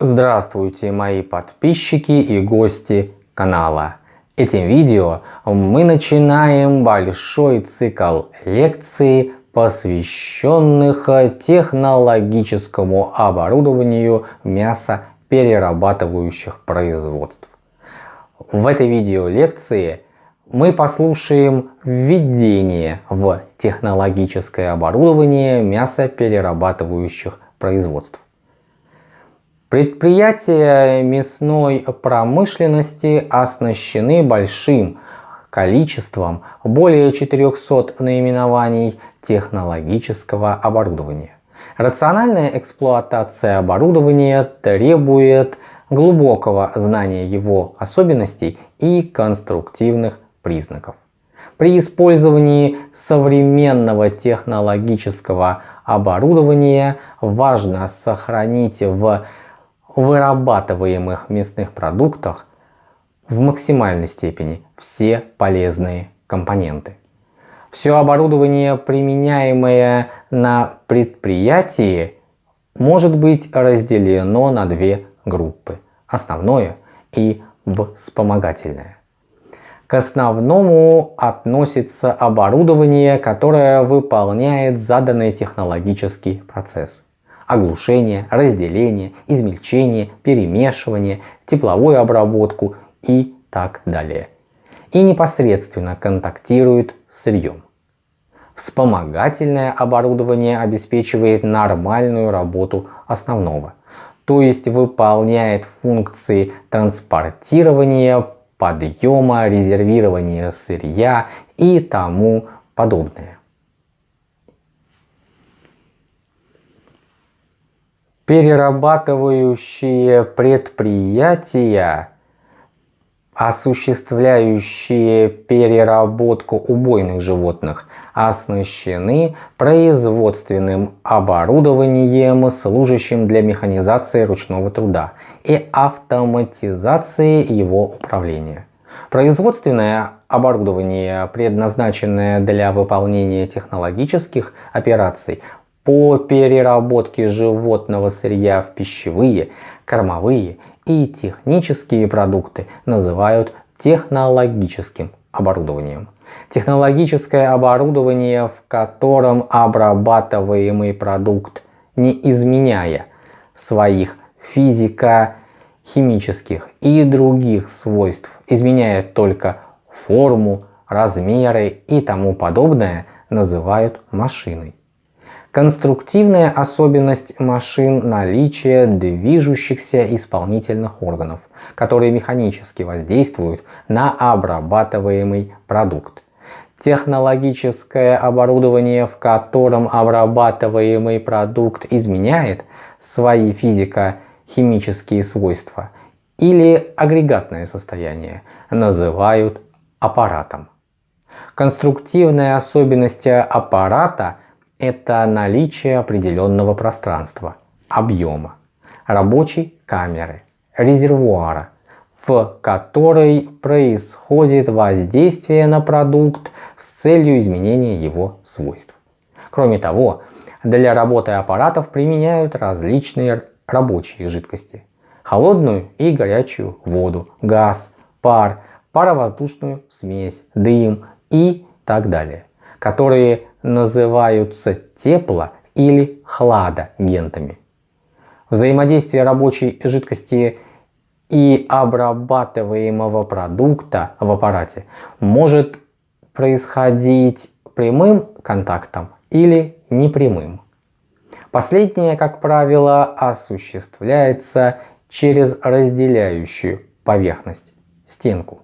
Здравствуйте мои подписчики и гости канала. Этим видео мы начинаем большой цикл лекций, посвященных технологическому оборудованию мясоперерабатывающих производств. В этой видео лекции мы послушаем введение в технологическое оборудование мясоперерабатывающих производств. Предприятия мясной промышленности оснащены большим количеством, более 400 наименований технологического оборудования. Рациональная эксплуатация оборудования требует глубокого знания его особенностей и конструктивных признаков. При использовании современного технологического оборудования важно сохранить в вырабатываемых мясных продуктах в максимальной степени все полезные компоненты. Все оборудование, применяемое на предприятии, может быть разделено на две группы – основное и вспомогательное. К основному относится оборудование, которое выполняет заданный технологический процесс оглушение, разделение, измельчение, перемешивание, тепловую обработку и так далее. И непосредственно контактирует с сырьем. Вспомогательное оборудование обеспечивает нормальную работу основного, то есть выполняет функции транспортирования, подъема, резервирования сырья и тому подобное. Перерабатывающие предприятия, осуществляющие переработку убойных животных, оснащены производственным оборудованием, служащим для механизации ручного труда и автоматизации его управления. Производственное оборудование, предназначенное для выполнения технологических операций, по переработке животного сырья в пищевые, кормовые и технические продукты называют технологическим оборудованием. Технологическое оборудование, в котором обрабатываемый продукт, не изменяя своих физико-химических и других свойств, изменяет только форму, размеры и тому подобное, называют машиной. Конструктивная особенность машин – наличие движущихся исполнительных органов, которые механически воздействуют на обрабатываемый продукт. Технологическое оборудование, в котором обрабатываемый продукт изменяет свои физико-химические свойства или агрегатное состояние, называют аппаратом. Конструктивная особенность аппарата – это наличие определенного пространства, объема, рабочей камеры, резервуара, в которой происходит воздействие на продукт с целью изменения его свойств. Кроме того, для работы аппаратов применяют различные рабочие жидкости. Холодную и горячую воду, газ, пар, паровоздушную смесь, дым и так далее, которые называются тепло- или хладагентами. Взаимодействие рабочей жидкости и обрабатываемого продукта в аппарате может происходить прямым контактом или непрямым. Последнее, как правило, осуществляется через разделяющую поверхность, стенку.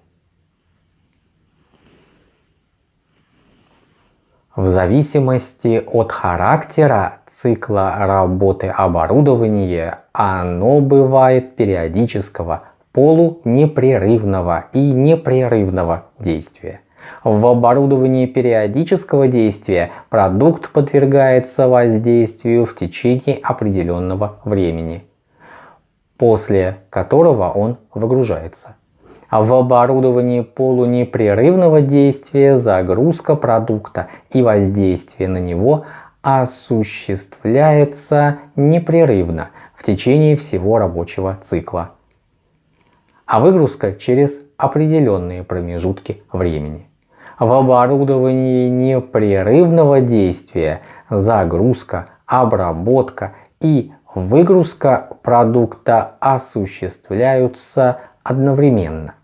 В зависимости от характера цикла работы оборудования оно бывает периодического, полунепрерывного и непрерывного действия. В оборудовании периодического действия продукт подвергается воздействию в течение определенного времени, после которого он выгружается в оборудовании полунепрерывного действия загрузка продукта и воздействие на него осуществляется непрерывно в течение всего рабочего цикла, а выгрузка через определенные промежутки времени. В оборудовании непрерывного действия загрузка, обработка и выгрузка продукта осуществляются одновременно.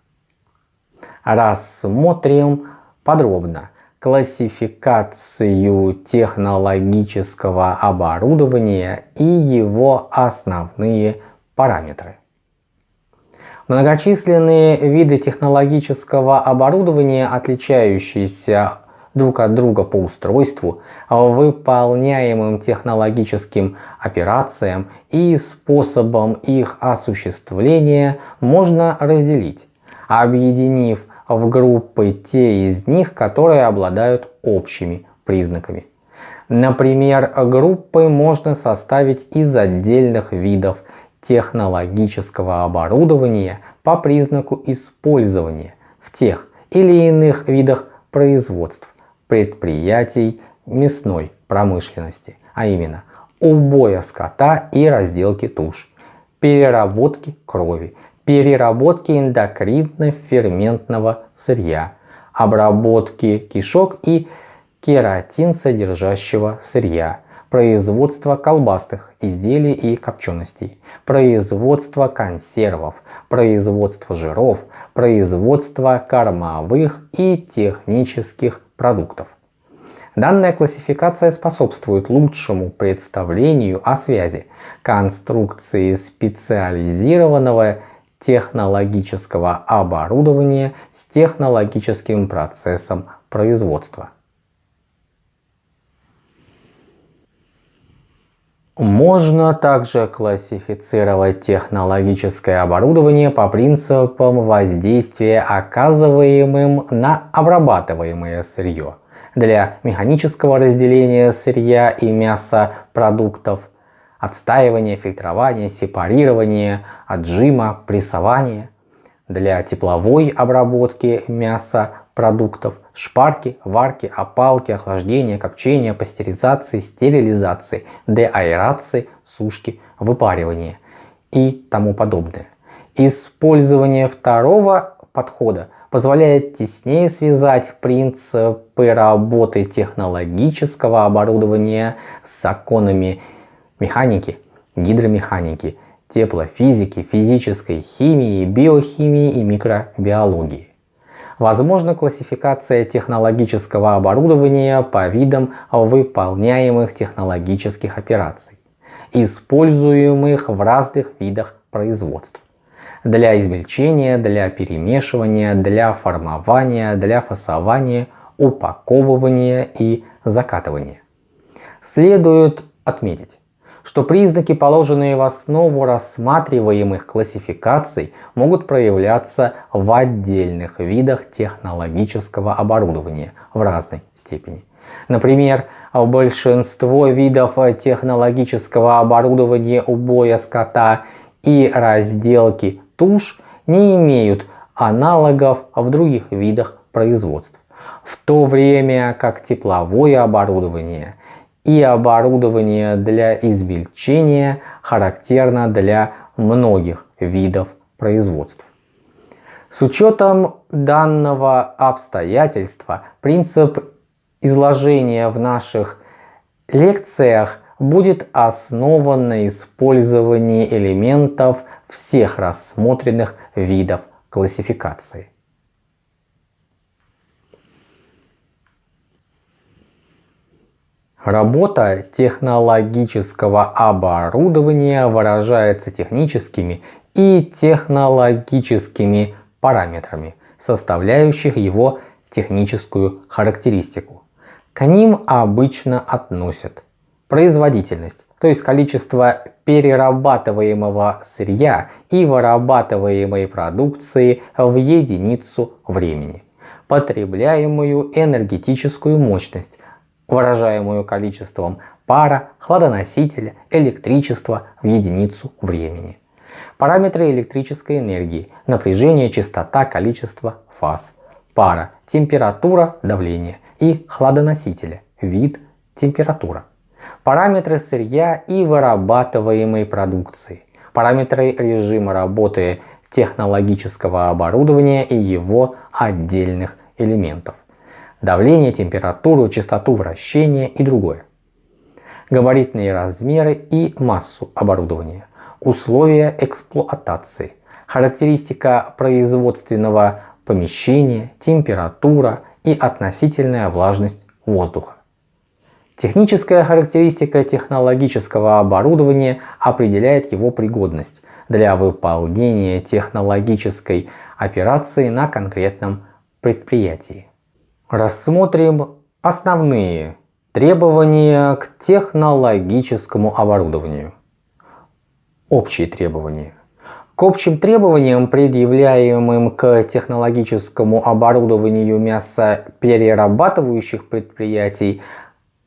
Рассмотрим подробно классификацию технологического оборудования и его основные параметры. Многочисленные виды технологического оборудования, отличающиеся друг от друга по устройству, выполняемым технологическим операциям и способом их осуществления можно разделить, объединив в группы те из них, которые обладают общими признаками. Например, группы можно составить из отдельных видов технологического оборудования по признаку использования в тех или иных видах производств предприятий мясной промышленности, а именно убоя скота и разделки туш, переработки крови, переработки эндокринно-ферментного сырья, обработки кишок и кератин содержащего сырья, производство колбасных изделий и копченостей, производство консервов, производство жиров, производство кормовых и технических продуктов. Данная классификация способствует лучшему представлению о связи конструкции специализированного технологического оборудования с технологическим процессом производства. Можно также классифицировать технологическое оборудование по принципам воздействия, оказываемым на обрабатываемое сырье для механического разделения сырья и мяса продуктов, отстаивания, фильтрования, сепарирования, отжима, прессования, для тепловой обработки мяса продуктов, шпарки, варки, опалки, охлаждения, копчения, пастеризации, стерилизации, деаэрации, сушки, выпаривания и тому подобное. Использование второго подхода позволяет теснее связать принципы работы технологического оборудования с законами механики, гидромеханики, теплофизики, физической химии, биохимии и микробиологии. Возможна классификация технологического оборудования по видам выполняемых технологических операций, используемых в разных видах производств. Для измельчения, для перемешивания, для формования, для фасования, упаковывания и закатывания. Следует отметить, что признаки, положенные в основу рассматриваемых классификаций, могут проявляться в отдельных видах технологического оборудования в разной степени. Например, большинство видов технологического оборудования убоя скота и разделки туш не имеют аналогов в других видах производств, в то время как тепловое оборудование – и оборудование для измельчения характерно для многих видов производств. С учетом данного обстоятельства принцип изложения в наших лекциях будет основан на использовании элементов всех рассмотренных видов классификации. Работа технологического оборудования выражается техническими и технологическими параметрами, составляющих его техническую характеристику. К ним обычно относят производительность, то есть количество перерабатываемого сырья и вырабатываемой продукции в единицу времени, потребляемую энергетическую мощность, выражаемую количеством пара, хладоносителя, электричества в единицу времени. Параметры электрической энергии, напряжение, частота, количество фаз, пара, температура, давление и хладоносителя, вид, температура. параметры сырья и вырабатываемой продукции, параметры режима работы технологического оборудования и его отдельных элементов, давление, температуру, частоту вращения и другое, габаритные размеры и массу оборудования, условия эксплуатации, характеристика производственного помещения, температура и относительная влажность воздуха. Техническая характеристика технологического оборудования определяет его пригодность для выполнения технологической операции на конкретном предприятии. Рассмотрим основные требования к технологическому оборудованию. Общие требования. К общим требованиям, предъявляемым к технологическому оборудованию мясоперерабатывающих предприятий,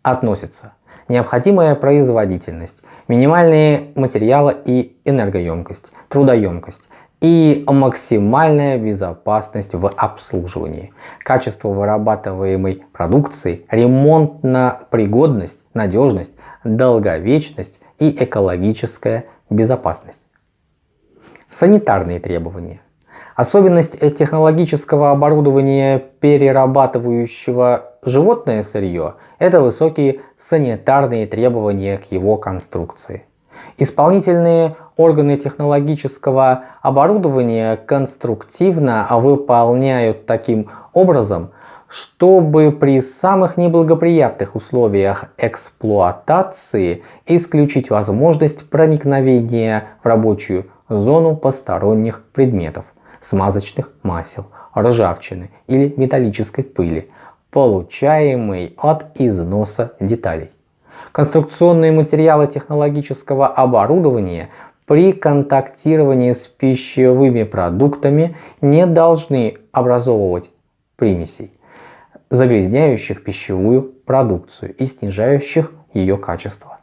относятся необходимая производительность, минимальные материалы и энергоемкость, трудоемкость и максимальная безопасность в обслуживании, качество вырабатываемой продукции, ремонтно-пригодность, надежность, долговечность и экологическая безопасность. Санитарные требования. Особенность технологического оборудования, перерабатывающего животное сырье, это высокие санитарные требования к его конструкции. Исполнительные органы технологического оборудования конструктивно выполняют таким образом, чтобы при самых неблагоприятных условиях эксплуатации исключить возможность проникновения в рабочую зону посторонних предметов, смазочных масел, ржавчины или металлической пыли, получаемой от износа деталей. Конструкционные материалы технологического оборудования при контактировании с пищевыми продуктами не должны образовывать примесей, загрязняющих пищевую продукцию и снижающих ее качество.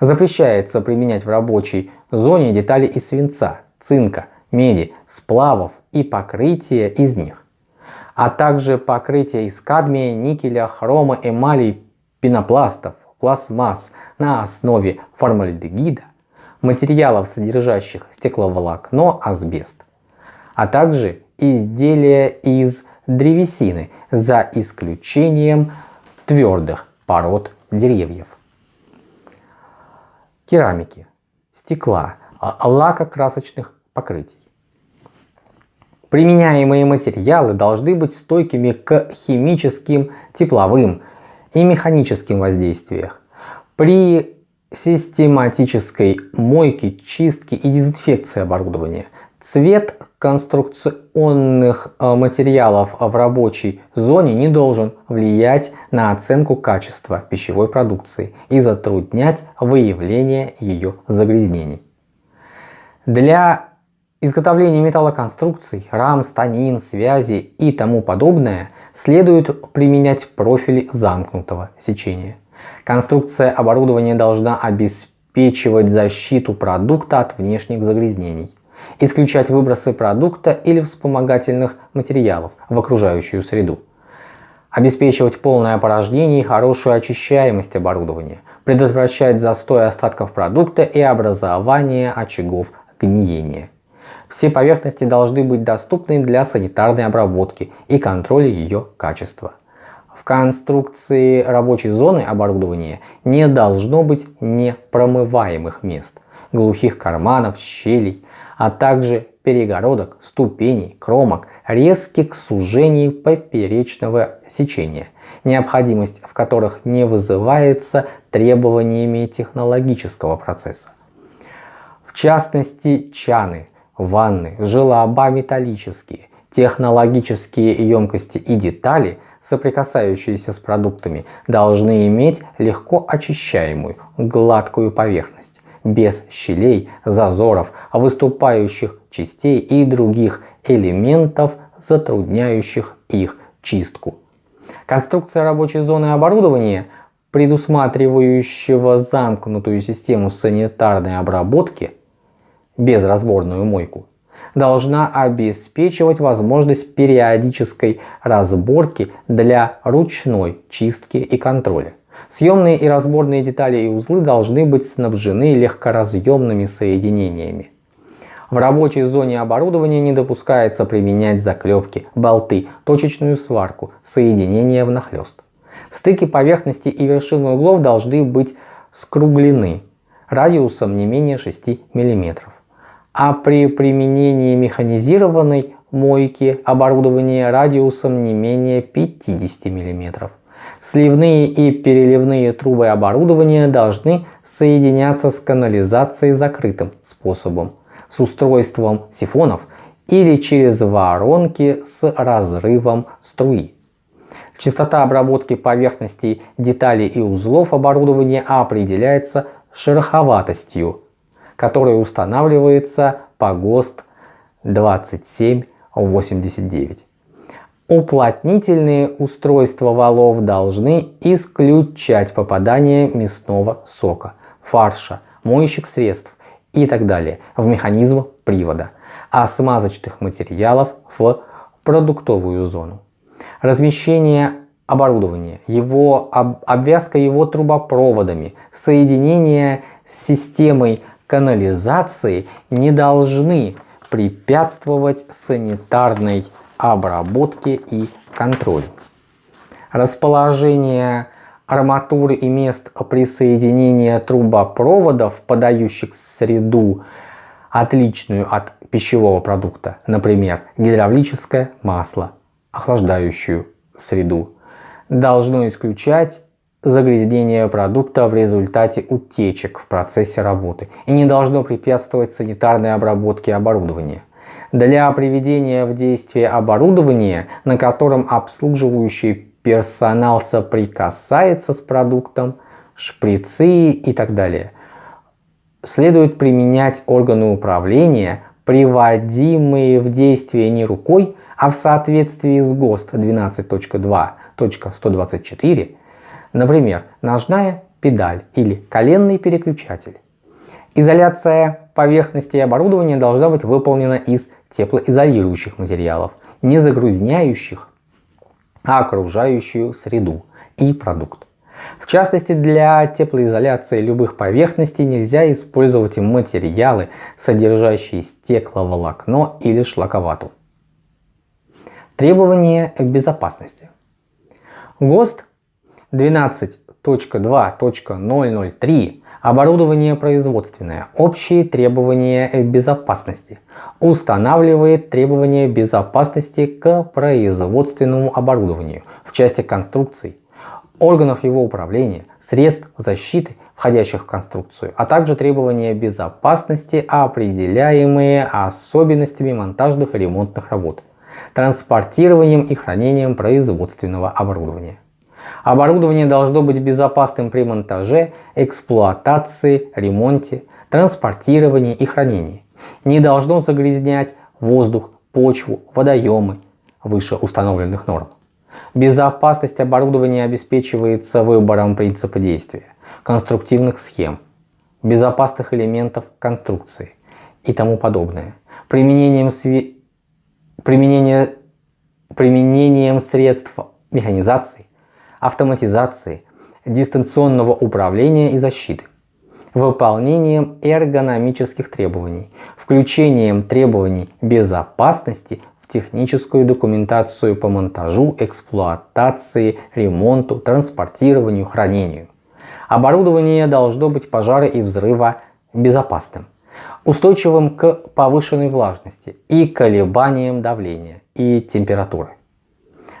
Запрещается применять в рабочей зоне детали из свинца, цинка, меди, сплавов и покрытия из них, а также покрытия из кадмия, никеля, хрома, эмали, пенопластов, пластмасс на основе формальдегида, материалов, содержащих стекловолокно, асбест, а также изделия из древесины за исключением твердых пород деревьев. Керамики, стекла, а, лакокрасочных покрытий. Применяемые материалы должны быть стойкими к химическим, тепловым и механическим воздействиям. При систематической мойке, чистке и дезинфекции оборудования цвет конструкционных э, материалов в рабочей зоне не должен влиять на оценку качества пищевой продукции и затруднять выявление ее загрязнений. Для изготовления металлоконструкций, рам, станин, связи и тому подобное следует применять профили замкнутого сечения. Конструкция оборудования должна обеспечивать защиту продукта от внешних загрязнений, исключать выбросы продукта или вспомогательных материалов в окружающую среду, обеспечивать полное опорожнение и хорошую очищаемость оборудования, предотвращать застой остатков продукта и образование очагов гниения. Все поверхности должны быть доступны для санитарной обработки и контроля ее качества. В конструкции рабочей зоны оборудования не должно быть непромываемых мест, глухих карманов, щелей, а также перегородок, ступеней, кромок, резких сужений поперечного сечения, необходимость в которых не вызывается требованиями технологического процесса. В частности, чаны – ванны, желоба металлические, технологические емкости и детали, соприкасающиеся с продуктами, должны иметь легко очищаемую, гладкую поверхность, без щелей, зазоров, выступающих частей и других элементов, затрудняющих их чистку. Конструкция рабочей зоны оборудования, предусматривающего замкнутую систему санитарной обработки, безразборную мойку, должна обеспечивать возможность периодической разборки для ручной чистки и контроля, Съемные и разборные детали и узлы должны быть снабжены легкоразъемными соединениями. В рабочей зоне оборудования не допускается применять заклепки, болты, точечную сварку, соединения внахлёст. Стыки поверхности и вершины углов должны быть скруглены радиусом не менее 6 мм. А при применении механизированной мойки оборудование радиусом не менее 50 мм. Сливные и переливные трубы оборудования должны соединяться с канализацией закрытым способом, с устройством сифонов или через воронки с разрывом струи. Частота обработки поверхностей деталей и узлов оборудования определяется шероховатостью, которая устанавливается по ГОСТ 2789. Уплотнительные устройства валов должны исключать попадание мясного сока, фарша, моющих средств и так далее в механизм привода, а смазочных материалов в продуктовую зону. Размещение оборудования, его об, обвязка его трубопроводами, соединение с системой канализации не должны препятствовать санитарной обработке и контролю. Расположение арматуры и мест присоединения трубопроводов, подающих среду, отличную от пищевого продукта, например, гидравлическое масло, охлаждающую среду, должно исключать загрязнение продукта в результате утечек в процессе работы и не должно препятствовать санитарной обработке оборудования. Для приведения в действие оборудования, на котором обслуживающий персонал соприкасается с продуктом, шприцы и так далее, следует применять органы управления, приводимые в действие не рукой, а в соответствии с ГОСТ 12.2.124, например, ножная педаль или коленный переключатель. Изоляция поверхности и оборудования должна быть выполнена из теплоизолирующих материалов, не загрязняющих окружающую среду и продукт. В частности, для теплоизоляции любых поверхностей нельзя использовать материалы, содержащие стекловолокно или шлаковату. Требования безопасности. ГОСТ 12.2.003 Оборудование производственное. Общие требования безопасности. Устанавливает требования безопасности к производственному оборудованию в части конструкций, органов его управления, средств защиты, входящих в конструкцию, а также требования безопасности, определяемые особенностями монтажных и ремонтных работ транспортированием и хранением производственного оборудования. Оборудование должно быть безопасным при монтаже, эксплуатации, ремонте, транспортировании и хранении. Не должно загрязнять воздух, почву, водоемы выше установленных норм. Безопасность оборудования обеспечивается выбором принципа действия, конструктивных схем, безопасных элементов конструкции и тому подобное. Применением сви применение, применением средств механизации, автоматизации, дистанционного управления и защиты, выполнением эргономических требований, включением требований безопасности в техническую документацию по монтажу, эксплуатации, ремонту, транспортированию, хранению. Оборудование должно быть пожара и взрыва безопасным устойчивым к повышенной влажности и колебаниям давления и температуры,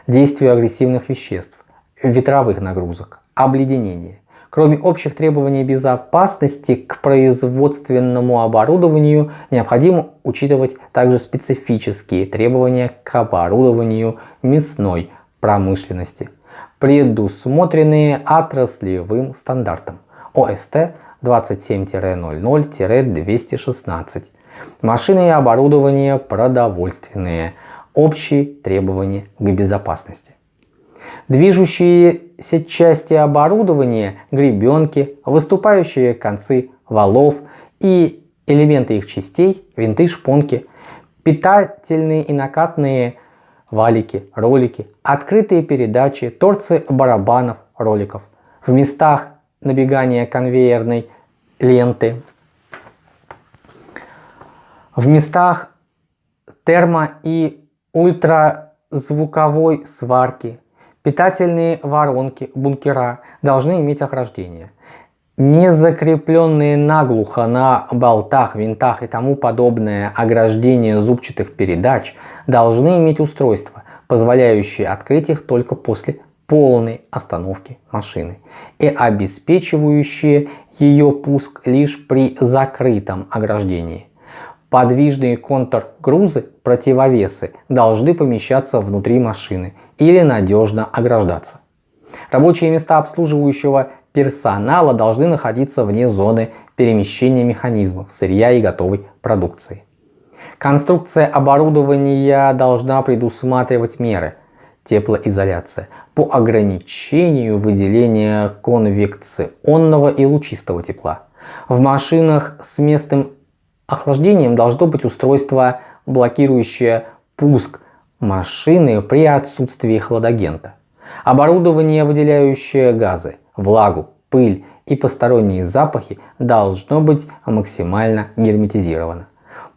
действию агрессивных веществ, ветровых нагрузок, обледенения. Кроме общих требований безопасности к производственному оборудованию, необходимо учитывать также специфические требования к оборудованию мясной промышленности, предусмотренные отраслевым стандартом ОСТ 27-00-216. Машины и оборудование продовольственные. Общие требования к безопасности. Движущиеся части оборудования, гребенки, выступающие концы валов и элементы их частей, винты, шпонки, питательные и накатные валики, ролики, открытые передачи, торцы барабанов, роликов – В местах набегания конвейерной ленты, в местах термо- и ультразвуковой сварки, питательные воронки, бункера должны иметь охлаждение. Не закрепленные наглухо на болтах, винтах и тому подобное ограждение зубчатых передач должны иметь устройство, позволяющее открыть их только после полной остановки машины и обеспечивающие ее пуск лишь при закрытом ограждении. Подвижные контргрузы, противовесы должны помещаться внутри машины или надежно ограждаться. Рабочие места обслуживающего персонала должны находиться вне зоны перемещения механизмов, сырья и готовой продукции. Конструкция оборудования должна предусматривать меры теплоизоляция по ограничению выделения конвекционного и лучистого тепла. В машинах с местным охлаждением должно быть устройство, блокирующее пуск машины при отсутствии хладагента. Оборудование, выделяющее газы, влагу, пыль и посторонние запахи должно быть максимально герметизировано.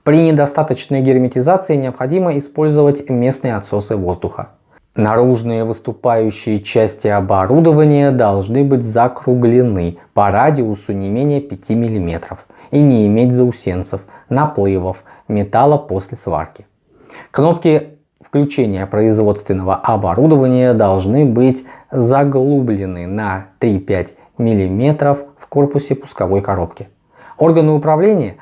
При недостаточной герметизации необходимо использовать местные отсосы воздуха. Наружные выступающие части оборудования должны быть закруглены по радиусу не менее 5 мм и не иметь заусенцев, наплывов металла после сварки. Кнопки включения производственного оборудования должны быть заглублены на 3-5 мм в корпусе пусковой коробки. Органы управления,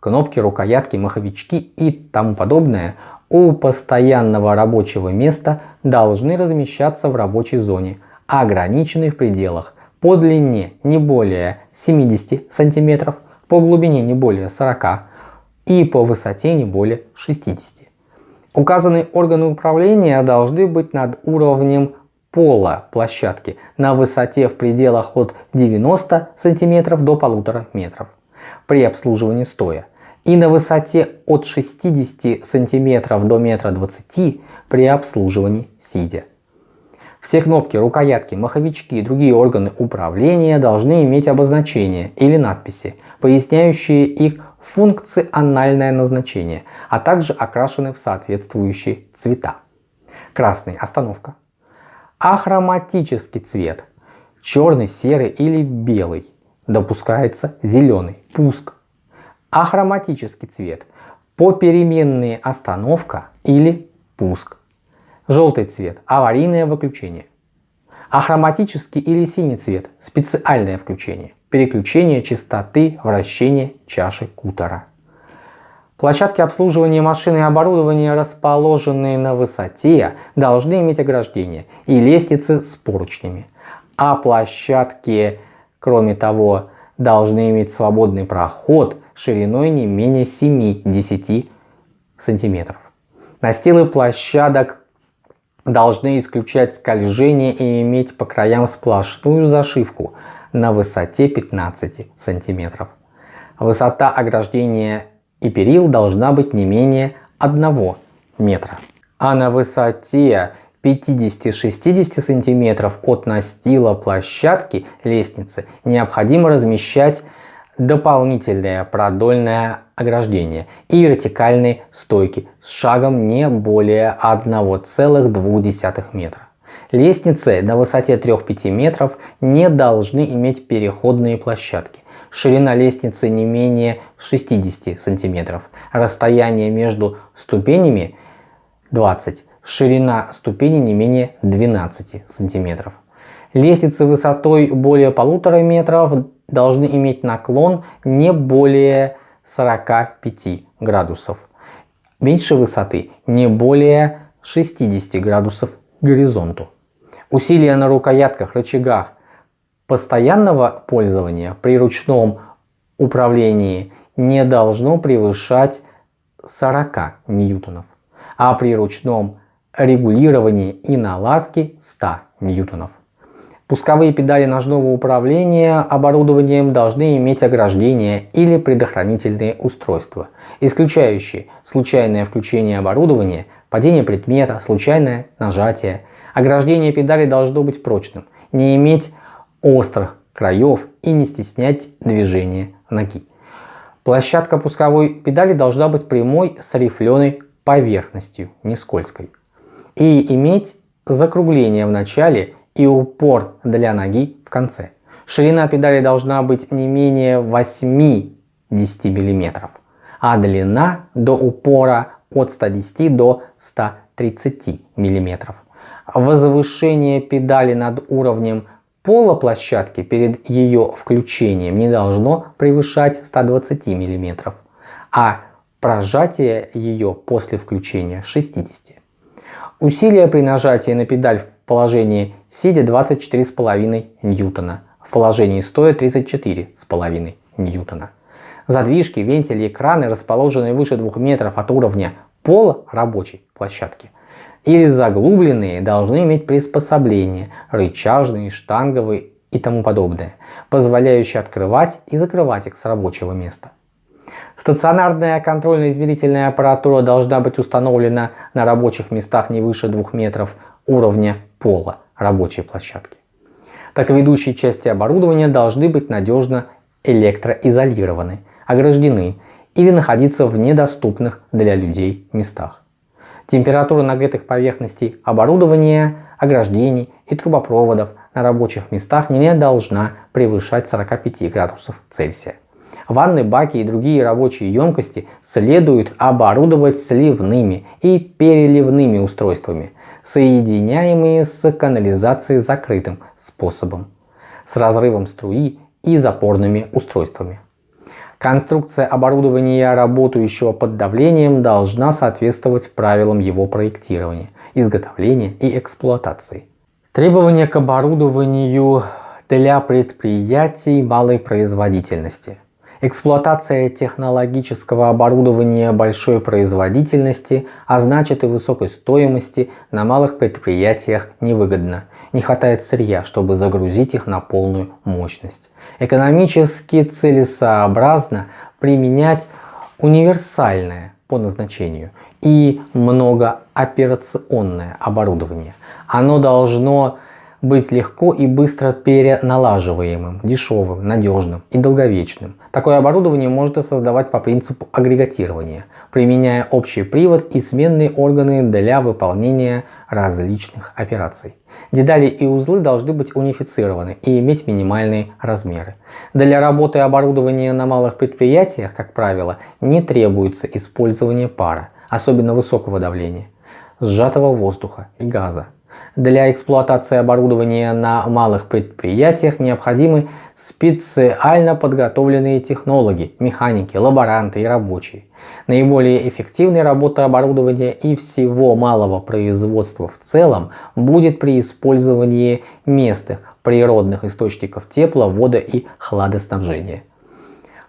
кнопки, рукоятки, маховички и тому подобное у постоянного рабочего места должны размещаться в рабочей зоне, ограниченной в пределах по длине не более 70 см, по глубине не более 40 и по высоте не более 60. Указанные органы управления должны быть над уровнем пола площадки на высоте в пределах от 90 см до 1,5 метров при обслуживании стоя и на высоте от 60 см до 1,20 м при обслуживании сидя. Все кнопки, рукоятки, маховички и другие органы управления должны иметь обозначения или надписи, поясняющие их функциональное назначение, а также окрашены в соответствующие цвета. Красный – остановка. Ахроматический цвет – черный, серый или белый. Допускается зеленый – пуск ахроматический цвет, попеременная остановка или пуск. Желтый цвет – аварийное выключение. Ахроматический или синий цвет – специальное включение, переключение частоты вращения чаши кутера. Площадки обслуживания машины и оборудования, расположенные на высоте, должны иметь ограждение и лестницы с поручнями. А площадки, кроме того, должны иметь свободный проход шириной не менее 7-10 см. Настилы площадок должны исключать скольжение и иметь по краям сплошную зашивку на высоте 15 см. Высота ограждения и перил должна быть не менее 1 метра. А на высоте 50-60 см от настила площадки лестницы необходимо размещать дополнительное продольное ограждение и вертикальные стойки с шагом не более 1,2 метра. Лестницы на высоте 3-5 метров не должны иметь переходные площадки. Ширина лестницы не менее 60 сантиметров. Расстояние между ступенями 20. Ширина ступени не менее 12 сантиметров. Лестницы высотой более полутора метров должны иметь наклон не более 45 градусов. Меньше высоты не более 60 градусов к горизонту. Усилия на рукоятках, рычагах постоянного пользования при ручном управлении не должно превышать 40 ньютонов, а при ручном регулировании и наладке 100 ньютонов. Пусковые педали ножного управления оборудованием должны иметь ограждение или предохранительные устройства, исключающие случайное включение оборудования, падение предмета, случайное нажатие. Ограждение педали должно быть прочным, не иметь острых краев и не стеснять движение ноги. Площадка пусковой педали должна быть прямой с рифленой поверхностью, не скользкой. И иметь закругление в начале и упор для ноги в конце. Ширина педали должна быть не менее 80 мм, а длина до упора от 110 до 130 мм. Возвышение педали над уровнем пола площадки перед ее включением не должно превышать 120 мм, а прожатие ее после включения 60 Усилие при нажатии на педаль в положении сидя 24,5 ньютона, в положении стоя 34,5 ньютона. Задвижки, вентили, экраны, расположенные выше 2 метров от уровня пола рабочей площадки или заглубленные, должны иметь приспособления, рычажные, штанговые и тому подобное, позволяющие открывать и закрывать их с рабочего места. Стационарная контрольно-измерительная аппаратура должна быть установлена на рабочих местах не выше 2 метров уровня пола рабочей площадки. Так ведущие части оборудования должны быть надежно электроизолированы, ограждены или находиться в недоступных для людей местах. Температура нагретых поверхностей оборудования, ограждений и трубопроводов на рабочих местах не должна превышать 45 градусов Цельсия. Ванны, баки и другие рабочие емкости следует оборудовать сливными и переливными устройствами, соединяемые с канализацией закрытым способом, с разрывом струи и запорными устройствами. Конструкция оборудования, работающего под давлением, должна соответствовать правилам его проектирования, изготовления и эксплуатации. Требования к оборудованию для предприятий малой производительности – Эксплуатация технологического оборудования большой производительности, а значит и высокой стоимости на малых предприятиях невыгодна. Не хватает сырья, чтобы загрузить их на полную мощность. Экономически целесообразно применять универсальное по назначению и многооперационное оборудование. Оно должно быть легко и быстро переналаживаемым, дешевым, надежным и долговечным. Такое оборудование можно создавать по принципу агрегатирования, применяя общий привод и сменные органы для выполнения различных операций. Детали и узлы должны быть унифицированы и иметь минимальные размеры. Для работы оборудования на малых предприятиях, как правило, не требуется использование пара, особенно высокого давления, сжатого воздуха и газа. Для эксплуатации оборудования на малых предприятиях необходимы специально подготовленные технологи, механики, лаборанты и рабочие. Наиболее эффективной работа оборудования и всего малого производства в целом будет при использовании местных природных источников тепла, вода и хладоснабжения.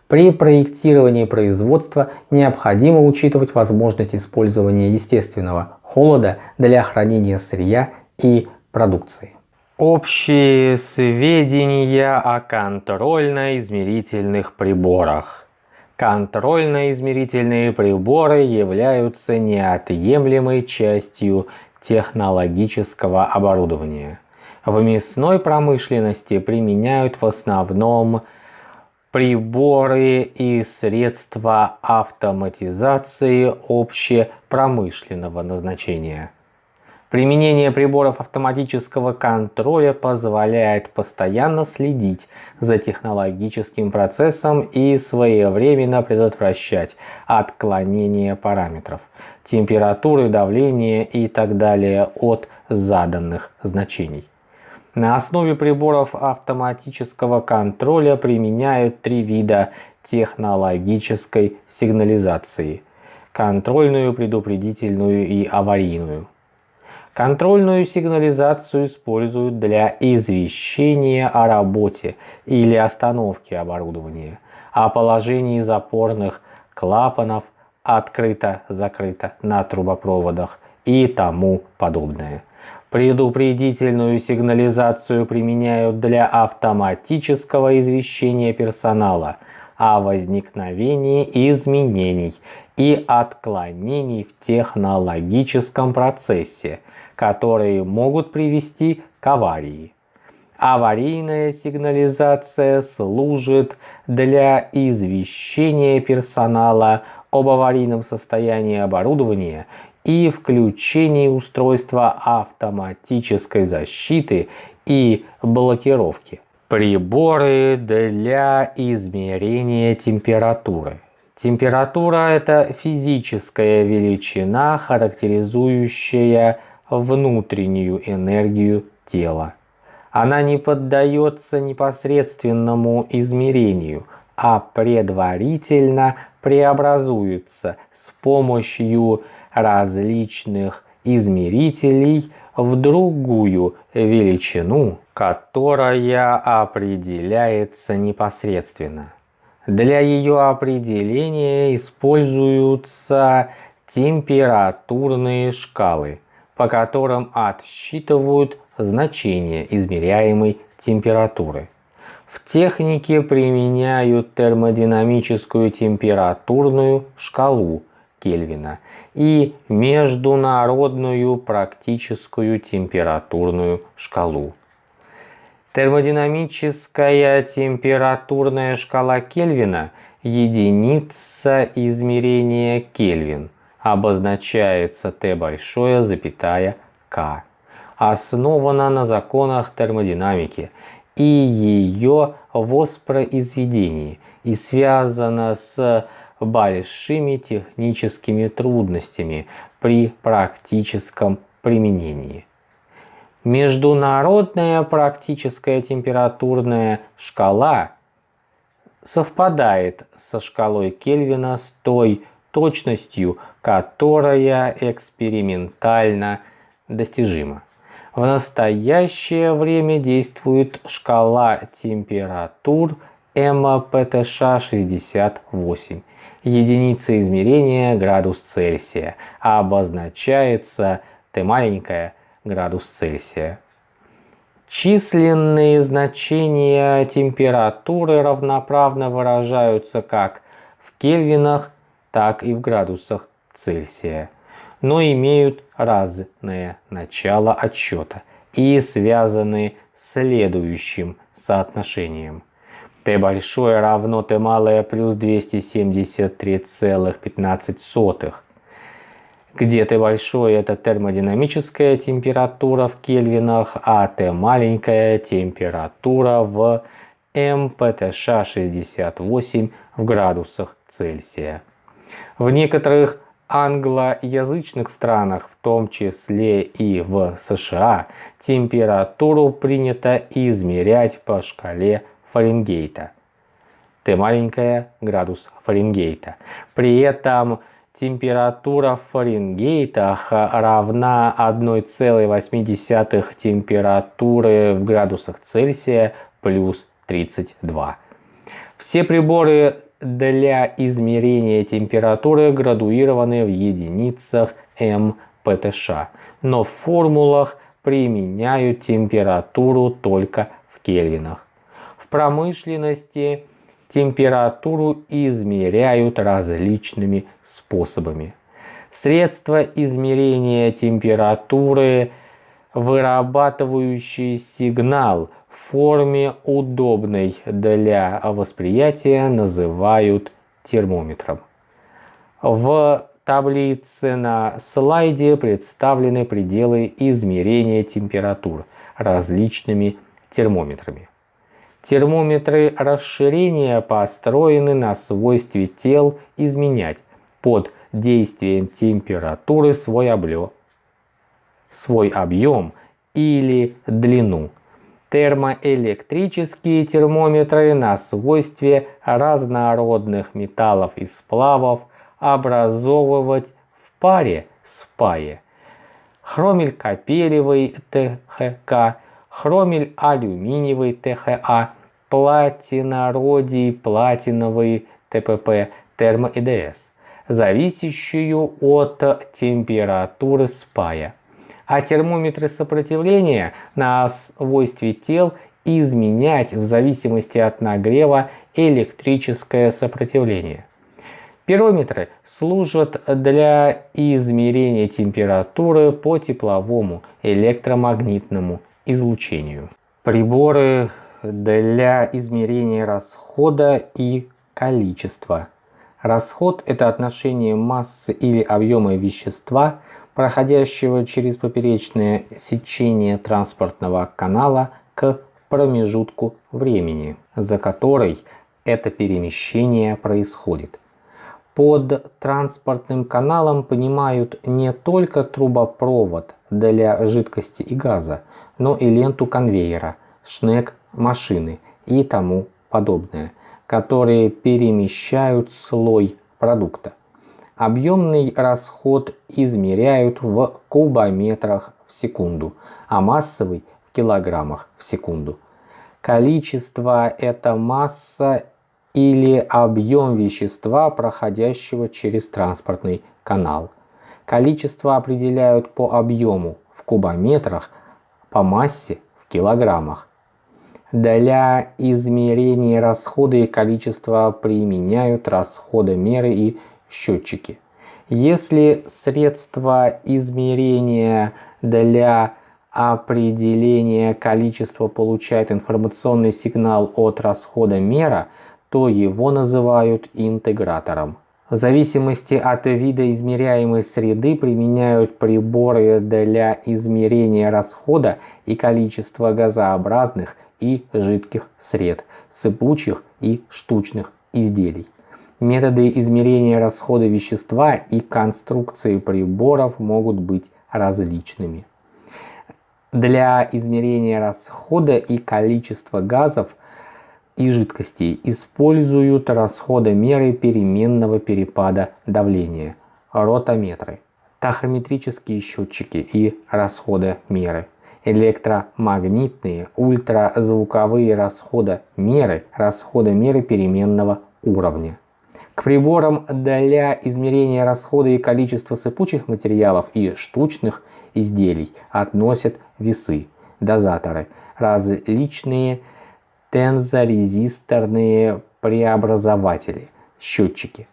При проектировании производства необходимо учитывать возможность использования естественного холода для хранения сырья и продукции. Общие сведения о контрольно-измерительных приборах. Контрольно-измерительные приборы являются неотъемлемой частью технологического оборудования. В мясной промышленности применяют в основном приборы и средства автоматизации общепромышленного назначения. Применение приборов автоматического контроля позволяет постоянно следить за технологическим процессом и своевременно предотвращать отклонение параметров, температуры, давления и так далее от заданных значений. На основе приборов автоматического контроля применяют три вида технологической сигнализации – контрольную, предупредительную и аварийную. Контрольную сигнализацию используют для извещения о работе или остановке оборудования, о положении запорных клапанов открыто-закрыто на трубопроводах и тому подобное. Предупредительную сигнализацию применяют для автоматического извещения персонала о возникновении изменений и отклонений в технологическом процессе – которые могут привести к аварии. Аварийная сигнализация служит для извещения персонала об аварийном состоянии оборудования и включении устройства автоматической защиты и блокировки. Приборы для измерения температуры. Температура – это физическая величина, характеризующая внутреннюю энергию тела. Она не поддается непосредственному измерению, а предварительно преобразуется с помощью различных измерителей в другую величину, которая определяется непосредственно. Для ее определения используются температурные шкалы, по которым отсчитывают значение измеряемой температуры. В технике применяют термодинамическую температурную шкалу Кельвина и международную практическую температурную шкалу. Термодинамическая температурная шкала Кельвина – единица измерения Кельвин, обозначается Т большое, запятая К. Основана на законах термодинамики и ее воспроизведении и связана с большими техническими трудностями при практическом применении. Международная практическая температурная шкала совпадает со шкалой Кельвина с той точностью, которая экспериментально достижима. В настоящее время действует шкала температур МПТШ-68. Единица измерения градус Цельсия, обозначается Т маленькая градус Цельсия. Численные значения температуры равноправно выражаются как в кельвинах, так и в градусах Цельсия но имеют разное начало отсчета и связаны следующим соотношением. Т большое равно Т малое плюс 273,15, где Т большое это термодинамическая температура в кельвинах, а Т маленькая температура в МПТШ-68 в градусах Цельсия. В некоторых англоязычных странах, в том числе и в США, температуру принято измерять по шкале Фаренгейта. Т маленькая градус Фаренгейта. При этом температура Фаренгейта равна 1,8 температуры в градусах Цельсия плюс 32. Все приборы для измерения температуры градуированы в единицах МПТШ, но в формулах применяют температуру только в кельвинах. В промышленности температуру измеряют различными способами. Средства измерения температуры, вырабатывающие сигнал – в форме удобной для восприятия называют термометром. В таблице на слайде представлены пределы измерения температур различными термометрами. Термометры расширения построены на свойстве тел изменять под действием температуры свой объем, свой объем или длину термоэлектрические термометры на свойстве разнородных металлов и сплавов образовывать в паре с пае. Хромель-капелевый ТХК, хромель-алюминиевый ТХА, платинородий платиновый ТПП, термоэдс, зависящую от температуры спая а термометры сопротивления на свойстве тел изменять в зависимости от нагрева электрическое сопротивление. Пирометры служат для измерения температуры по тепловому электромагнитному излучению. Приборы для измерения расхода и количества. Расход – это отношение массы или объема вещества, проходящего через поперечное сечение транспортного канала к промежутку времени, за который это перемещение происходит. Под транспортным каналом понимают не только трубопровод для жидкости и газа, но и ленту конвейера, шнек машины и тому подобное, которые перемещают слой продукта. Объемный расход измеряют в кубометрах в секунду, а массовый в килограммах в секунду. Количество – это масса или объем вещества, проходящего через транспортный канал. Количество определяют по объему в кубометрах, по массе в килограммах. Для измерения расхода и количества применяют расходомеры и счетчики. Если средство измерения для определения количества получает информационный сигнал от расхода мера, то его называют интегратором. В зависимости от вида измеряемой среды применяют приборы для измерения расхода и количества газообразных и жидких сред, сыпучих и штучных изделий. Методы измерения расхода вещества и конструкции приборов могут быть различными. Для измерения расхода и количества газов и жидкостей используют расходомеры переменного перепада давления, ротометры, тахометрические счетчики и расходомеры, электромагнитные, ультразвуковые расходомеры, расходомеры переменного уровня. К приборам для измерения расхода и количества сыпучих материалов и штучных изделий относят весы, дозаторы, различные тензорезисторные преобразователи, счетчики.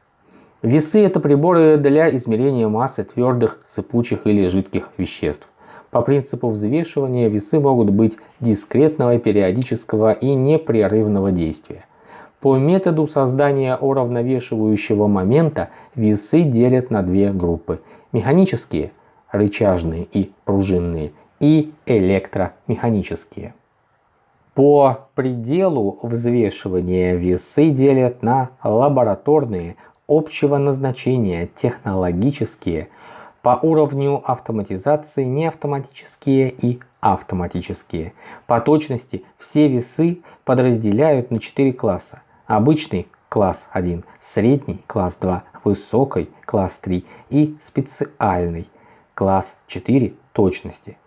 Весы – это приборы для измерения массы твердых, сыпучих или жидких веществ. По принципу взвешивания весы могут быть дискретного, периодического и непрерывного действия. По методу создания уравновешивающего момента весы делят на две группы – механические, рычажные и пружинные, и электромеханические. По пределу взвешивания весы делят на лабораторные, общего назначения, технологические, по уровню автоматизации неавтоматические и автоматические. По точности все весы подразделяют на 4 класса. Обычный класс 1, средний класс 2, высокий класс 3 и специальный класс 4 точности.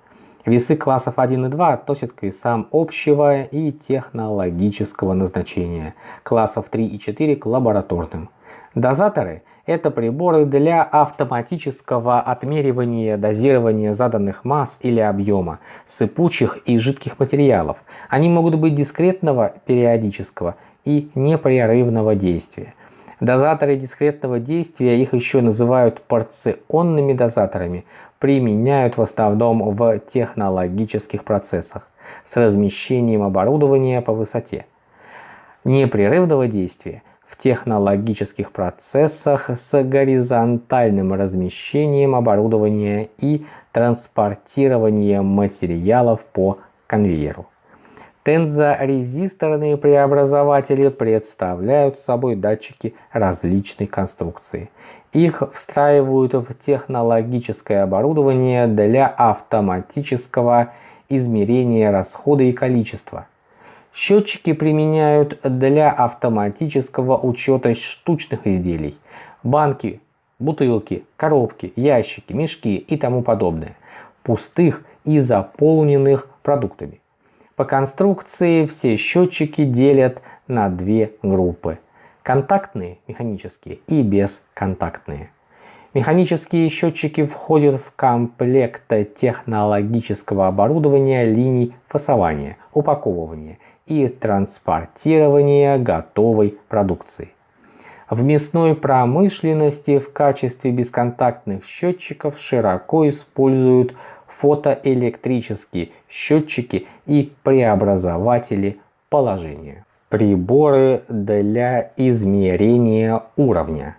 Весы классов 1 и 2 относят к весам общего и технологического назначения, классов 3 и 4 к лабораторным. Дозаторы – это приборы для автоматического отмеривания дозирования заданных масс или объема, сыпучих и жидких материалов. Они могут быть дискретного, периодического и непрерывного действия. Дозаторы дискретного действия, их еще называют порционными дозаторами, применяют в основном в технологических процессах с размещением оборудования по высоте. Непрерывного действия в технологических процессах с горизонтальным размещением оборудования и транспортированием материалов по конвейеру. Тензорезисторные преобразователи представляют собой датчики различной конструкции. Их встраивают в технологическое оборудование для автоматического измерения расхода и количества. Счетчики применяют для автоматического учета штучных изделий. Банки, бутылки, коробки, ящики, мешки и тому подобное. Пустых и заполненных продуктами. По конструкции все счетчики делят на две группы. Контактные механические и бесконтактные. Механические счетчики входят в комплект технологического оборудования линий фасования, упаковывания и транспортирования готовой продукции. В мясной промышленности в качестве бесконтактных счетчиков широко используют фотоэлектрические счетчики и преобразователи положения. Приборы для измерения уровня.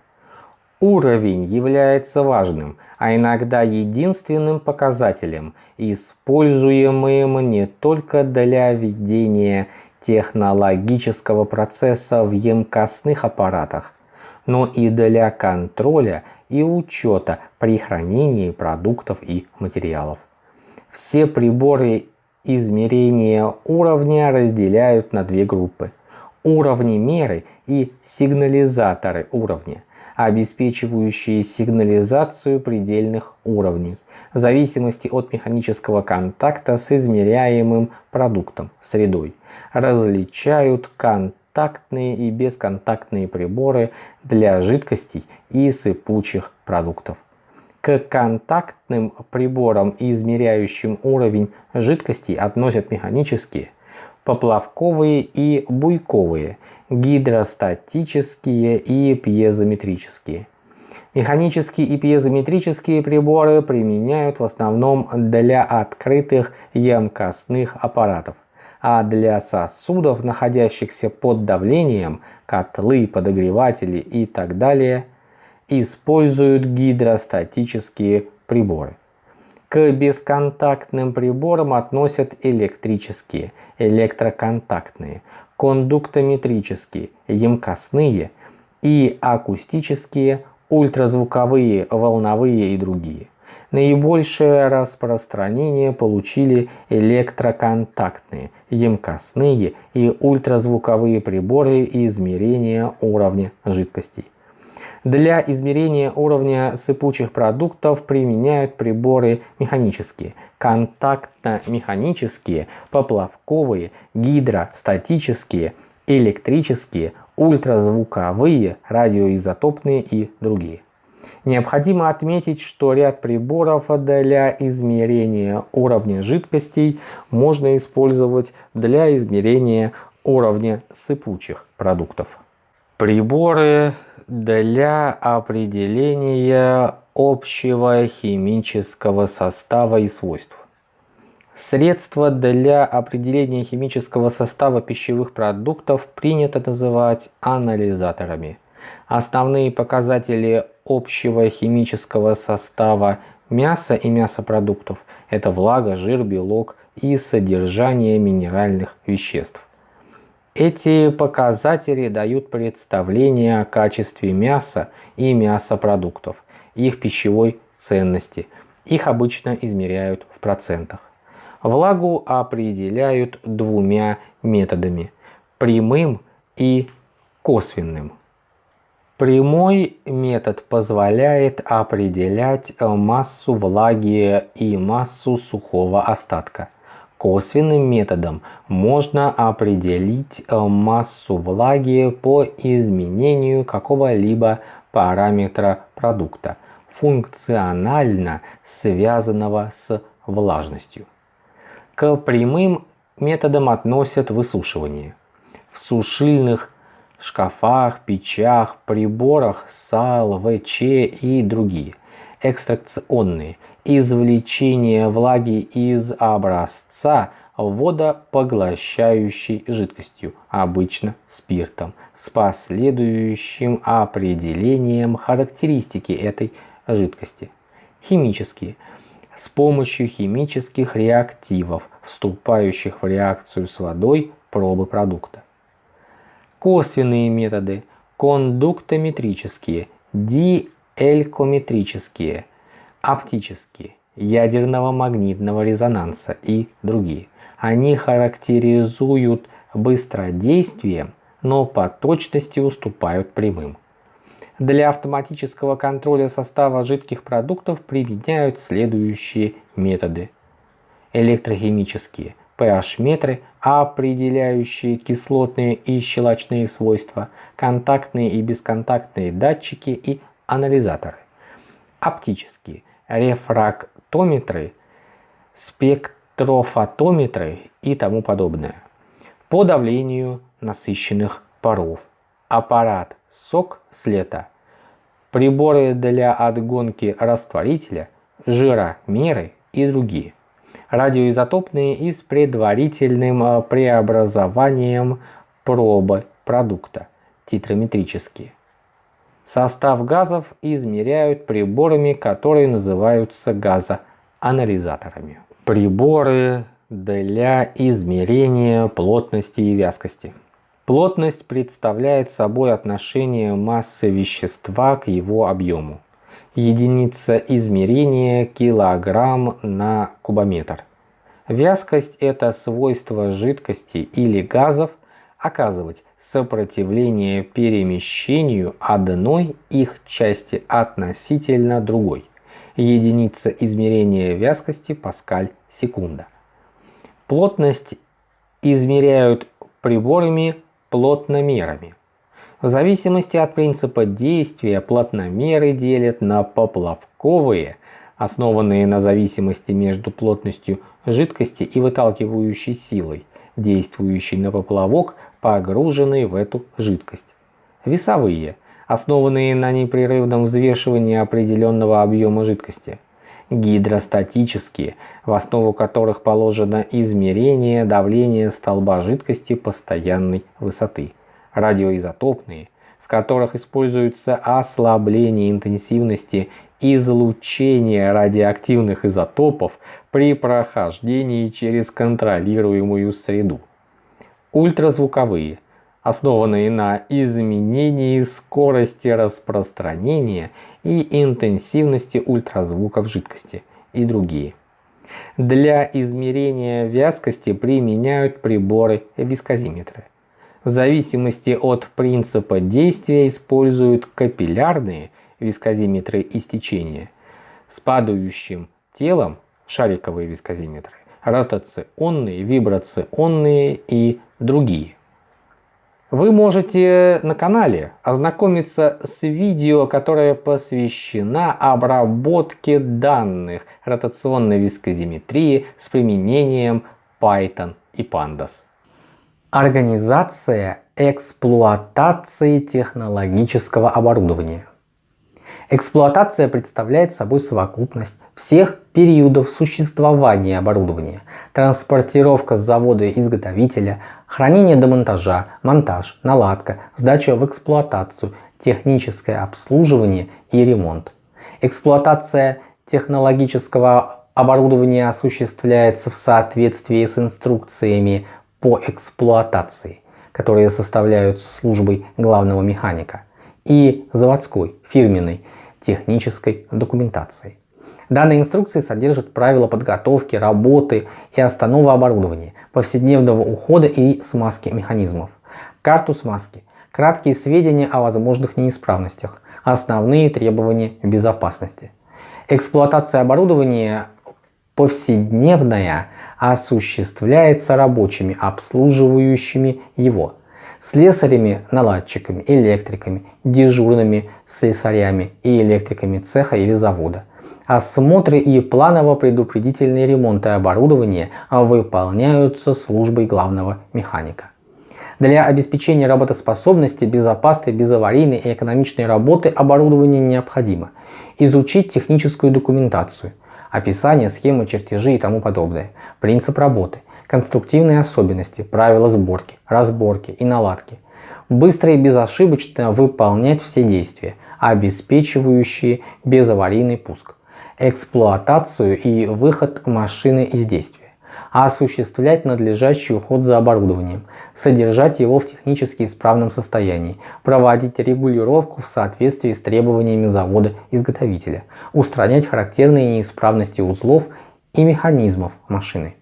Уровень является важным, а иногда единственным показателем, используемым не только для ведения технологического процесса в емкостных аппаратах, но и для контроля и учета при хранении продуктов и материалов. Все приборы измерения уровня разделяют на две группы – уровни меры и сигнализаторы уровня – обеспечивающие сигнализацию предельных уровней, в зависимости от механического контакта с измеряемым продуктом, средой, различают контактные и бесконтактные приборы для жидкостей и сыпучих продуктов. К контактным приборам, измеряющим уровень жидкостей, относят механические, поплавковые и буйковые, гидростатические и пьезометрические. Механические и пьезометрические приборы применяют в основном для открытых емкостных аппаратов, а для сосудов, находящихся под давлением, котлы, подогреватели и так далее, используют гидростатические приборы. К бесконтактным приборам относят электрические, электроконтактные, кондуктометрические, емкостные и акустические, ультразвуковые, волновые и другие. Наибольшее распространение получили электроконтактные, емкостные и ультразвуковые приборы измерения уровня жидкостей. Для измерения уровня сыпучих продуктов применяют приборы механические, контактно-механические, поплавковые, гидростатические, электрические, ультразвуковые, радиоизотопные и другие. Необходимо отметить, что ряд приборов для измерения уровня жидкостей можно использовать для измерения уровня сыпучих продуктов. Приборы для определения общего химического состава и свойств. Средства для определения химического состава пищевых продуктов принято называть анализаторами. Основные показатели общего химического состава мяса и мясопродуктов – это влага, жир, белок и содержание минеральных веществ. Эти показатели дают представление о качестве мяса и мясопродуктов, их пищевой ценности. Их обычно измеряют в процентах. Влагу определяют двумя методами – прямым и косвенным. Прямой метод позволяет определять массу влаги и массу сухого остатка. Косвенным методом можно определить э, массу влаги по изменению какого-либо параметра продукта, функционально связанного с влажностью. К прямым методам относят высушивание. В сушильных шкафах, печах, приборах САЛ, ВЧ и другие. Экстракционные – извлечение влаги из образца водопоглощающей жидкостью, обычно спиртом, с последующим определением характеристики этой жидкости. Химические. С помощью химических реактивов, вступающих в реакцию с водой пробы продукта. Косвенные методы. Кондуктометрические, диэлькометрические – оптические, ядерного магнитного резонанса и другие. Они характеризуют быстродействием, но по точности уступают прямым. Для автоматического контроля состава жидких продуктов применяют следующие методы. Электрохимические pH-метры, определяющие кислотные и щелочные свойства, контактные и бесконтактные датчики и анализаторы. Оптические – рефрактометры, спектрофотометры и тому подобное. По давлению насыщенных паров. Аппарат СОК слета. Приборы для отгонки растворителя, жиромеры и другие. Радиоизотопные и с предварительным э, преобразованием пробы продукта, титрометрические. Состав газов измеряют приборами, которые называются газоанализаторами. Приборы для измерения плотности и вязкости. Плотность представляет собой отношение массы вещества к его объему. Единица измерения килограмм на кубометр. Вязкость – это свойство жидкости или газов оказывать сопротивление перемещению одной их части относительно другой. Единица измерения вязкости Паскаль секунда. Плотность измеряют приборами плотномерами. В зависимости от принципа действия плотномеры делят на поплавковые, основанные на зависимости между плотностью жидкости и выталкивающей силой, действующей на поплавок, погруженный в эту жидкость. Весовые, основанные на непрерывном взвешивании определенного объема жидкости – гидростатические, в основу которых положено измерение давления столба жидкости постоянной высоты, радиоизотопные, в которых используется ослабление интенсивности излучения радиоактивных изотопов при прохождении через контролируемую среду. Ультразвуковые, основанные на изменении скорости распространения и интенсивности ультразвука в жидкости и другие. Для измерения вязкости применяют приборы вискозиметры. В зависимости от принципа действия используют капиллярные вискозиметры истечения с падающим телом шариковые вискозиметры, ротационные, вибрационные и другие. Вы можете на канале ознакомиться с видео, которое посвящено обработке данных ротационной вискозиметрии с применением Python и Pandas. Организация эксплуатации технологического оборудования. Эксплуатация представляет собой совокупность всех периодов существования оборудования, транспортировка с завода-изготовителя, хранение до монтажа, монтаж, наладка, сдача в эксплуатацию, техническое обслуживание и ремонт. Эксплуатация технологического оборудования осуществляется в соответствии с инструкциями по эксплуатации, которые составляются службой главного механика, и заводской, фирменной, технической документацией. Данные инструкции содержат правила подготовки, работы и остановы оборудования, повседневного ухода и смазки механизмов, карту смазки, краткие сведения о возможных неисправностях, основные требования безопасности. Эксплуатация оборудования повседневная осуществляется рабочими, обслуживающими его, слесарями, наладчиками, электриками, дежурными слесарями и электриками цеха или завода – Осмотры и планово-предупредительные ремонты оборудования выполняются службой главного механика. Для обеспечения работоспособности, безопасной, безаварийной и экономичной работы оборудования необходимо. Изучить техническую документацию, описание, схемы, чертежи и тому подобное, принцип работы, конструктивные особенности, правила сборки, разборки и наладки, быстро и безошибочно выполнять все действия, обеспечивающие безаварийный пуск, эксплуатацию и выход машины из действия, осуществлять надлежащий уход за оборудованием, содержать его в технически исправном состоянии, проводить регулировку в соответствии с требованиями завода-изготовителя, устранять характерные неисправности узлов и механизмов машины.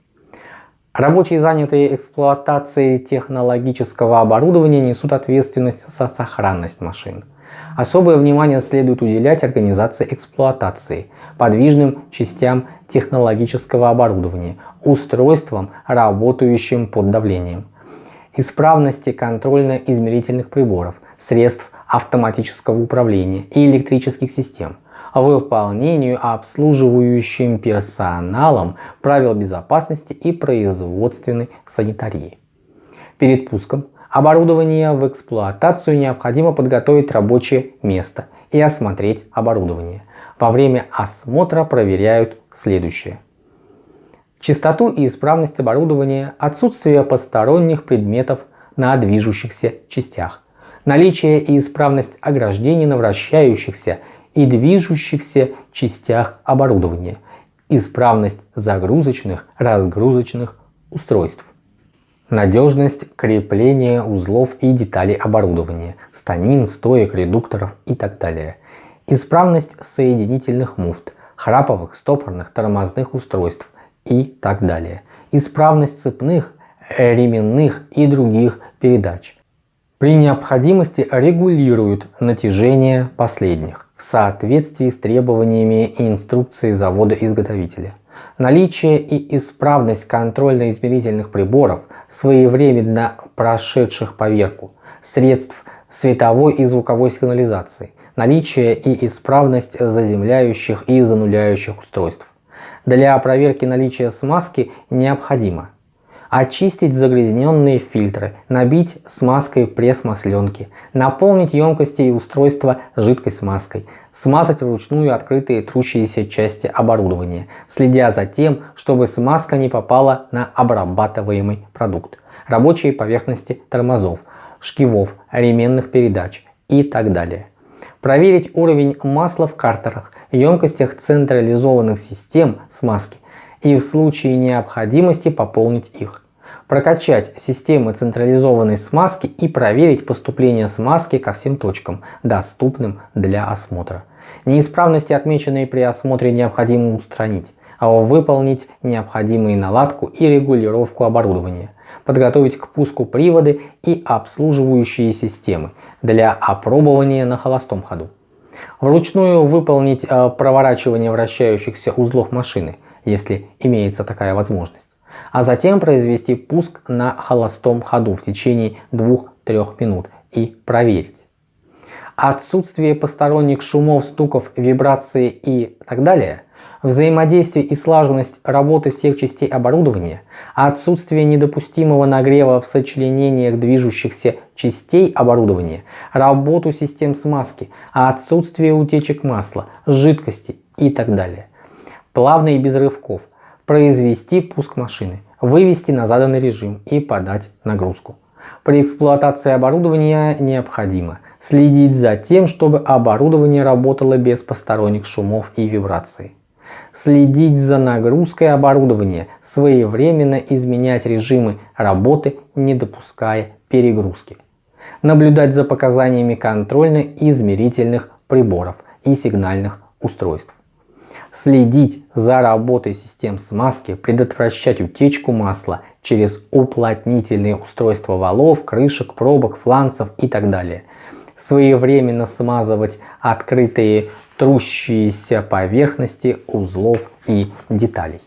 Рабочие, занятые эксплуатацией технологического оборудования, несут ответственность за сохранность машин. Особое внимание следует уделять организации эксплуатации, подвижным частям технологического оборудования, устройствам, работающим под давлением, исправности контрольно-измерительных приборов, средств автоматического управления и электрических систем, выполнению обслуживающим персоналом правил безопасности и производственной санитарии. Перед пуском оборудования в эксплуатацию необходимо подготовить рабочее место и осмотреть оборудование. Во время осмотра проверяют следующее. чистоту и исправность оборудования, отсутствие посторонних предметов на движущихся частях, наличие и исправность ограждений на вращающихся и движущихся частях оборудования, исправность загрузочных, разгрузочных устройств, надежность крепления узлов и деталей оборудования, станин, стоек, редукторов и так далее, исправность соединительных муфт, храповых, стопорных, тормозных устройств и так далее, исправность цепных, ременных и других передач. При необходимости регулируют натяжение последних в соответствии с требованиями и инструкцией завода-изготовителя. Наличие и исправность контрольно-измерительных приборов, своевременно прошедших поверку, средств световой и звуковой сигнализации, наличие и исправность заземляющих и зануляющих устройств. Для проверки наличия смазки необходимо очистить загрязненные фильтры, набить смазкой пресс-масленки, наполнить емкости и устройства жидкой смазкой, смазать вручную открытые трущиеся части оборудования, следя за тем, чтобы смазка не попала на обрабатываемый продукт, рабочие поверхности тормозов, шкивов, ременных передач и так далее. Проверить уровень масла в картерах, емкостях централизованных систем смазки и в случае необходимости пополнить их прокачать системы централизованной смазки и проверить поступление смазки ко всем точкам, доступным для осмотра. Неисправности, отмеченные при осмотре, необходимо устранить, а выполнить необходимые наладку и регулировку оборудования, подготовить к пуску приводы и обслуживающие системы для опробования на холостом ходу. Вручную выполнить э, проворачивание вращающихся узлов машины, если имеется такая возможность а затем произвести пуск на холостом ходу в течение 2-3 минут и проверить. Отсутствие посторонних шумов, стуков, вибраций и так далее, взаимодействие и слаженность работы всех частей оборудования, отсутствие недопустимого нагрева в сочленениях движущихся частей оборудования, работу систем смазки, отсутствие утечек масла, жидкости и так далее. Плавно и без рывков, произвести пуск машины, вывести на заданный режим и подать нагрузку. При эксплуатации оборудования необходимо следить за тем, чтобы оборудование работало без посторонних шумов и вибраций. Следить за нагрузкой оборудования, своевременно изменять режимы работы, не допуская перегрузки. Наблюдать за показаниями контрольно-измерительных приборов и сигнальных устройств следить за работой систем смазки, предотвращать утечку масла через уплотнительные устройства валов, крышек, пробок, фланцев и так далее. Своевременно смазывать открытые трущиеся поверхности узлов и деталей.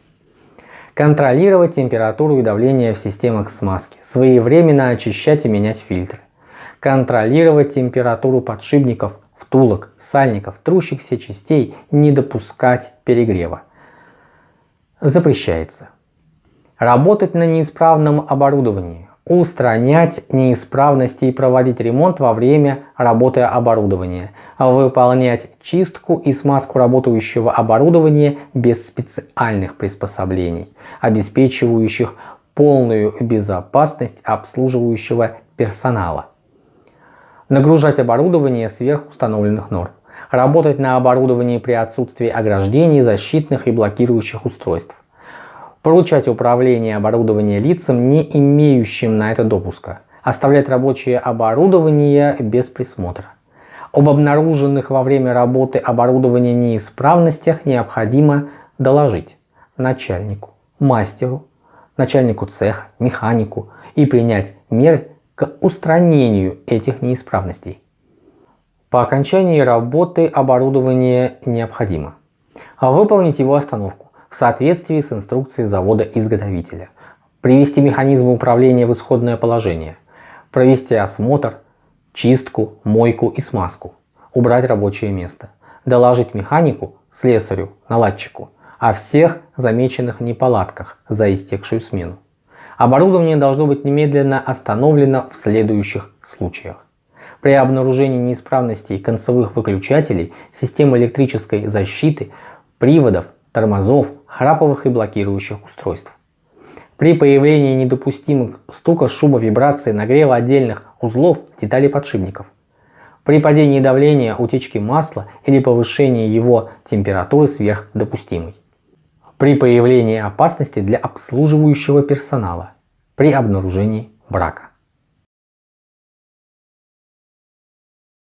Контролировать температуру и давление в системах смазки. Своевременно очищать и менять фильтры. Контролировать температуру подшипников, втулок, сальников, трущихся частей не допускать перегрева. Запрещается. Работать на неисправном оборудовании, устранять неисправности и проводить ремонт во время работы оборудования, выполнять чистку и смазку работающего оборудования без специальных приспособлений, обеспечивающих полную безопасность обслуживающего персонала нагружать оборудование сверх установленных норм, работать на оборудовании при отсутствии ограждений, защитных и блокирующих устройств, поручать управление оборудования лицам, не имеющим на это допуска, оставлять рабочее оборудование без присмотра. Об обнаруженных во время работы оборудования неисправностях необходимо доложить начальнику, мастеру, начальнику цеха, механику и принять меры к устранению этих неисправностей. По окончании работы оборудование необходимо. Выполнить его остановку в соответствии с инструкцией завода-изготовителя, привести механизм управления в исходное положение, провести осмотр, чистку, мойку и смазку, убрать рабочее место, доложить механику, слесарю, наладчику о всех замеченных неполадках за истекшую смену. Оборудование должно быть немедленно остановлено в следующих случаях. При обнаружении неисправностей концевых выключателей, системы электрической защиты, приводов, тормозов, храповых и блокирующих устройств. При появлении недопустимых стука, шума, вибрации, нагрева отдельных узлов деталей подшипников. При падении давления, утечки масла или повышении его температуры сверх допустимой. При появлении опасности для обслуживающего персонала. При обнаружении брака.